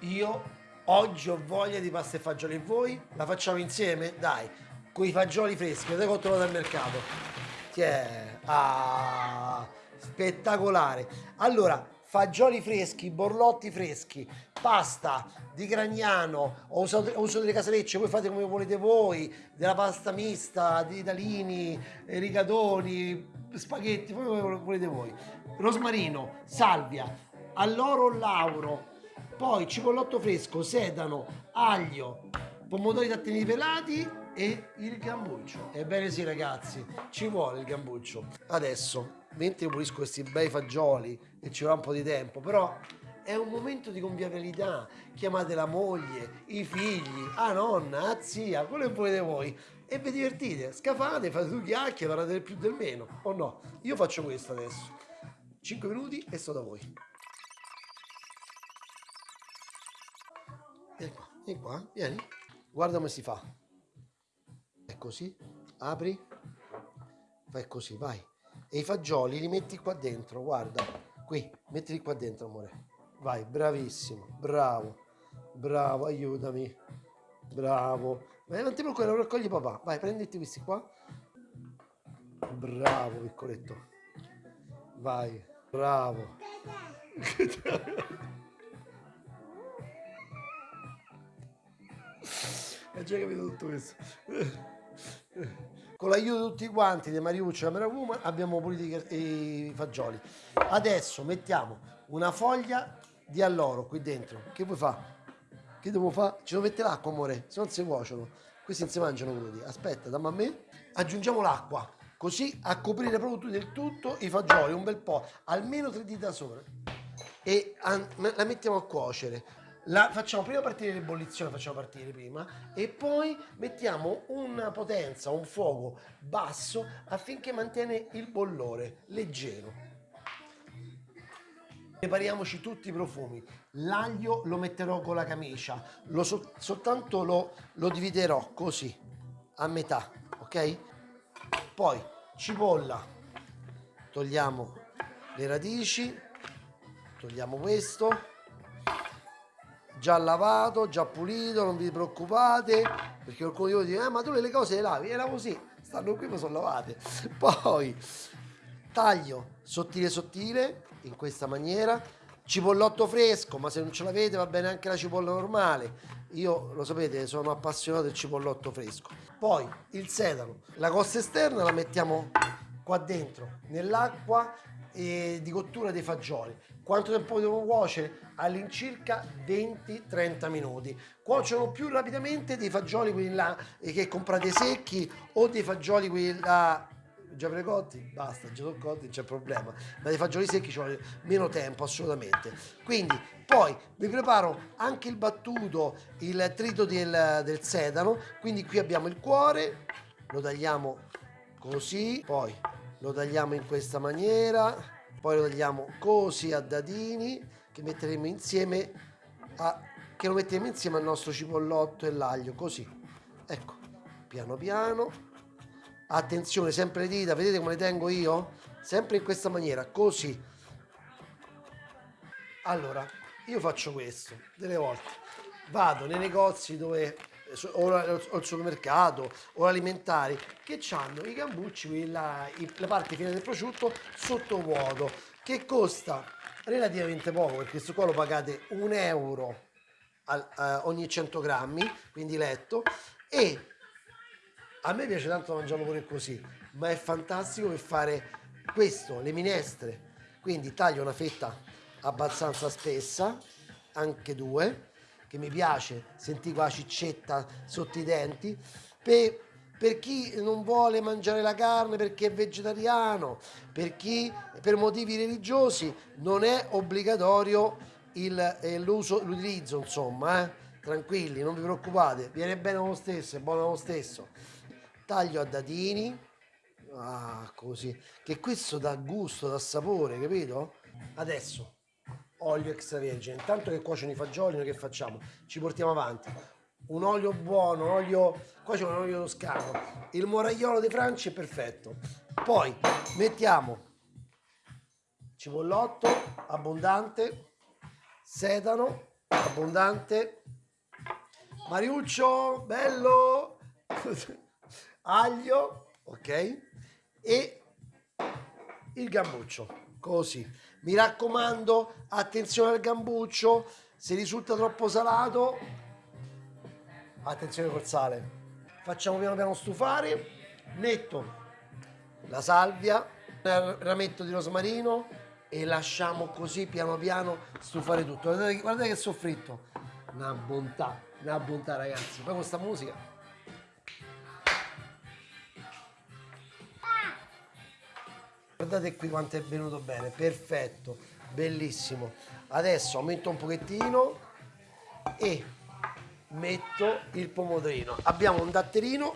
io oggi ho voglia di pasta e fagioli e voi la facciamo insieme? Dai, con i fagioli freschi, che ho trovato al mercato. Che è? Ah, spettacolare. Allora, fagioli freschi, borlotti freschi, pasta di Gragnano, ho usato, ho usato delle casarecce, voi fate come volete voi, della pasta mista, di dalini, rigatoni, spaghetti, come volete voi. Rosmarino, salvia, alloro lauro, poi cipollotto fresco, sedano, aglio, pomodori tattini pelati e il gambuccio. Ebbene sì ragazzi, ci vuole il gambuccio. Adesso, mentre pulisco questi bei fagioli e ci vorrà un po' di tempo, però è un momento di convivialità. Chiamate la moglie, i figli, a nonna, a zia, quello che volete voi. E vi divertite, scafate, fate due chiacchiere, parlate del più del meno, o no? Io faccio questo adesso. 5 minuti e sto da voi. Vieni qua, vieni. Guarda come si fa. È così, apri, fai così, vai. E i fagioli li metti qua dentro, guarda. Qui, mettili qua dentro, amore. Vai, bravissimo, bravo, bravo, aiutami. Bravo. Vai, non ti preoccupare, lo raccogli papà. Vai, prenditi questi qua. Bravo, piccoletto. Vai, bravo. Hai già capito tutto questo. Con l'aiuto di tutti quanti, di Mariuccio e Meravuma, abbiamo pulito i fagioli. Adesso mettiamo una foglia di alloro qui dentro. Che vuoi fare? Che devo fare? Ci devo mettere l'acqua, amore, se non si cuociono. Questi non si mangiano crudi. Aspetta, dammi a me. Aggiungiamo l'acqua, così a coprire proprio del tutto i fagioli, un bel po', almeno tre dita sopra. E la mettiamo a cuocere la facciamo prima partire l'ebollizione, facciamo partire prima e poi mettiamo una potenza, un fuoco basso affinché mantiene il bollore leggero. Prepariamoci tutti i profumi. L'aglio lo metterò con la camicia, lo so, soltanto lo, lo dividerò così, a metà, ok? Poi cipolla, togliamo le radici, togliamo questo già lavato, già pulito, non vi preoccupate, perché qualcuno di voi dice, eh, ma tu le cose le lavi, le lavo sì, stanno qui ma sono lavate. Poi taglio sottile sottile, in questa maniera, cipollotto fresco, ma se non ce l'avete va bene anche la cipolla normale. Io, lo sapete, sono appassionato del cipollotto fresco. Poi il sedano, la costa esterna la mettiamo qua dentro, nell'acqua di cottura dei fagioli. Quanto tempo devo cuocere? All'incirca 20-30 minuti. Cuociono più rapidamente dei fagioli quelli là eh, che comprate secchi o dei fagioli quelli là già precotti, basta, già sono cotti, non c'è problema. Ma dei fagioli secchi ci vuole meno tempo, assolutamente. Quindi, poi vi preparo anche il battuto, il trito del, del sedano. Quindi qui abbiamo il cuore, lo tagliamo così, poi lo tagliamo in questa maniera poi lo tagliamo così a dadini che metteremo insieme a, che lo metteremo insieme al nostro cipollotto e l'aglio così. Ecco piano piano. Attenzione sempre le dita vedete come le tengo io? Sempre in questa maniera così. Allora io faccio questo delle volte. Vado nei negozi dove o al supermercato o alimentari che hanno i cambucci, la, la parte fine del prosciutto sotto vuoto che costa relativamente poco perché questo qua lo pagate un euro al, uh, ogni 100 grammi quindi letto e a me piace tanto mangiarlo pure così ma è fantastico per fare questo le minestre. Quindi taglio una fetta abbastanza spessa anche due che mi piace, sentire la ciccetta sotto i denti, per, per chi non vuole mangiare la carne perché è vegetariano, per chi per motivi religiosi non è obbligatorio eh, l'utilizzo, insomma, eh? tranquilli, non vi preoccupate, viene bene lo stesso, è buono lo stesso. Taglio a dadini, ah, così, che questo dà gusto, dà sapore, capito? Adesso olio extravergine. Intanto che cuociono i fagioli, noi che facciamo? Ci portiamo avanti. Un olio buono, un olio, qua c'è un olio toscano. Il moragliolo di Francia è perfetto. Poi mettiamo cipollotto abbondante, sedano, abbondante. Mariuccio, bello, aglio, ok? E il gambuccio, così. Mi raccomando, attenzione al gambuccio, se risulta troppo salato, attenzione col sale. Facciamo piano piano stufare, metto la salvia, il rametto di rosmarino e lasciamo così piano piano stufare tutto. Guardate, guardate che soffritto, una bontà, una bontà ragazzi. Poi questa musica Guardate qui quanto è venuto bene, perfetto, bellissimo. Adesso aumento un pochettino e metto il pomodorino. Abbiamo un datterino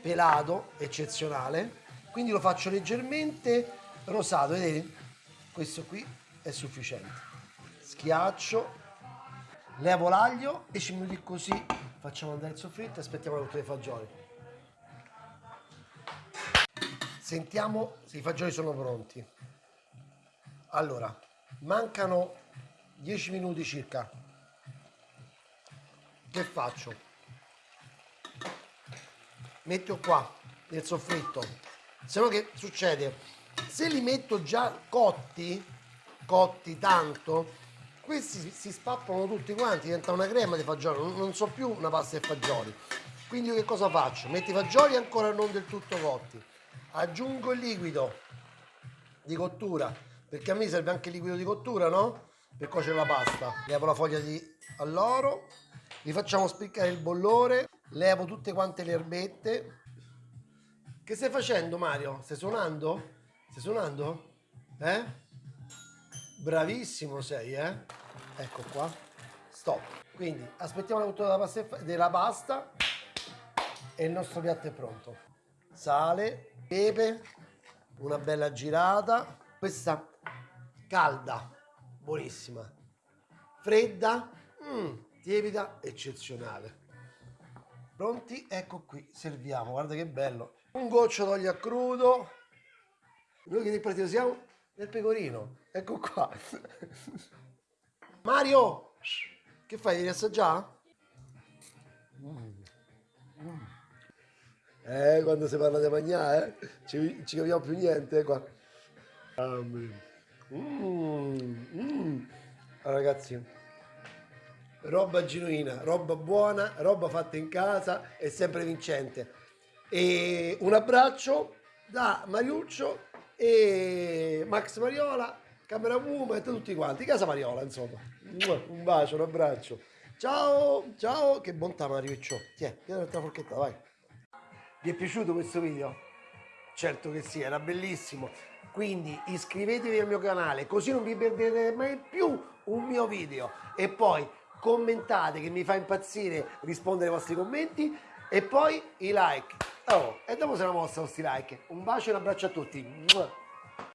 pelato, eccezionale, quindi lo faccio leggermente rosato, vedete? Questo qui è sufficiente. Schiaccio, levo l'aglio, 10 minuti così, facciamo andare il soffritto e aspettiamo tutte le fagioli. Sentiamo se i fagioli sono pronti. Allora, mancano 10 minuti circa. Che faccio? Metto qua nel soffritto. Se no che succede? Se li metto già cotti, cotti tanto, questi si spappano tutti quanti, diventa una crema di fagioli, non so più una pasta e fagioli. Quindi io che cosa faccio? Metto i fagioli ancora non del tutto cotti aggiungo il liquido di cottura perché a me serve anche il liquido di cottura no? per cuocere la pasta levo la foglia di alloro li facciamo spiccare il bollore levo tutte quante le erbette che stai facendo Mario? stai suonando? stai suonando? eh? bravissimo sei eh? ecco qua stop quindi aspettiamo la cottura della pasta, della pasta e il nostro piatto è pronto sale, pepe, una bella girata. Questa calda, buonissima. Fredda, mm, tiepida, eccezionale. Pronti? Ecco qui, serviamo. Guarda che bello. Un goccio d'olio a crudo. Noi che partito siamo? Nel pecorino. Ecco qua. Mario! Che fai? Devi assaggiare? Mm. Mm. Eh, quando si parla di mangiare, eh? ci, ci capiamo più niente, eh, qua. Mm, mm. ragazzi, roba genuina, roba buona, roba fatta in casa e sempre vincente. E un abbraccio da Mariuccio e Max Mariola, Camera Woman e tutti quanti, Casa Mariola insomma. Un bacio, un abbraccio. Ciao, ciao, che bontà Mariuccio. Tiè, tieni la forchetta, vai. Vi è piaciuto questo video? Certo che sì, era bellissimo. Quindi iscrivetevi al mio canale così non vi perderete mai più un mio video. E poi commentate che mi fa impazzire rispondere ai vostri commenti e poi i like. Oh, e dopo se la mostra questi like. Un bacio e un abbraccio a tutti.